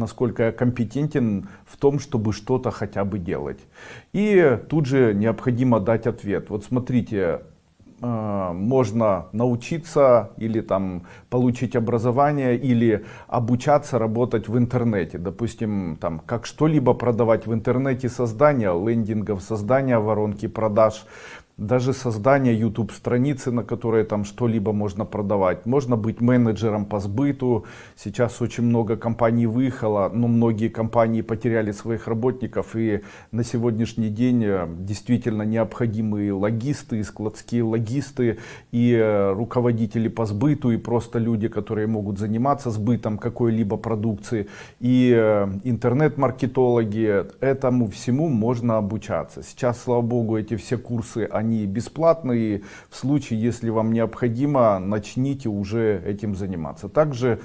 насколько я компетентен в том, чтобы что-то хотя бы делать. И тут же необходимо дать ответ. Вот смотрите, э, можно научиться или там получить образование или обучаться работать в интернете допустим там как что-либо продавать в интернете создание лендингов создание воронки продаж даже создание YouTube страницы, на которой там что-либо можно продавать. Можно быть менеджером по сбыту. Сейчас очень много компаний выехало, но многие компании потеряли своих работников. И на сегодняшний день э, действительно необходимые логисты, складские логисты и э, руководители по сбыту, и просто люди, которые могут заниматься сбытом какой-либо продукции. И э, интернет-маркетологи. Этому всему можно обучаться. Сейчас, слава богу, эти все курсы, они они бесплатные. В случае, если вам необходимо, начните уже этим заниматься. Также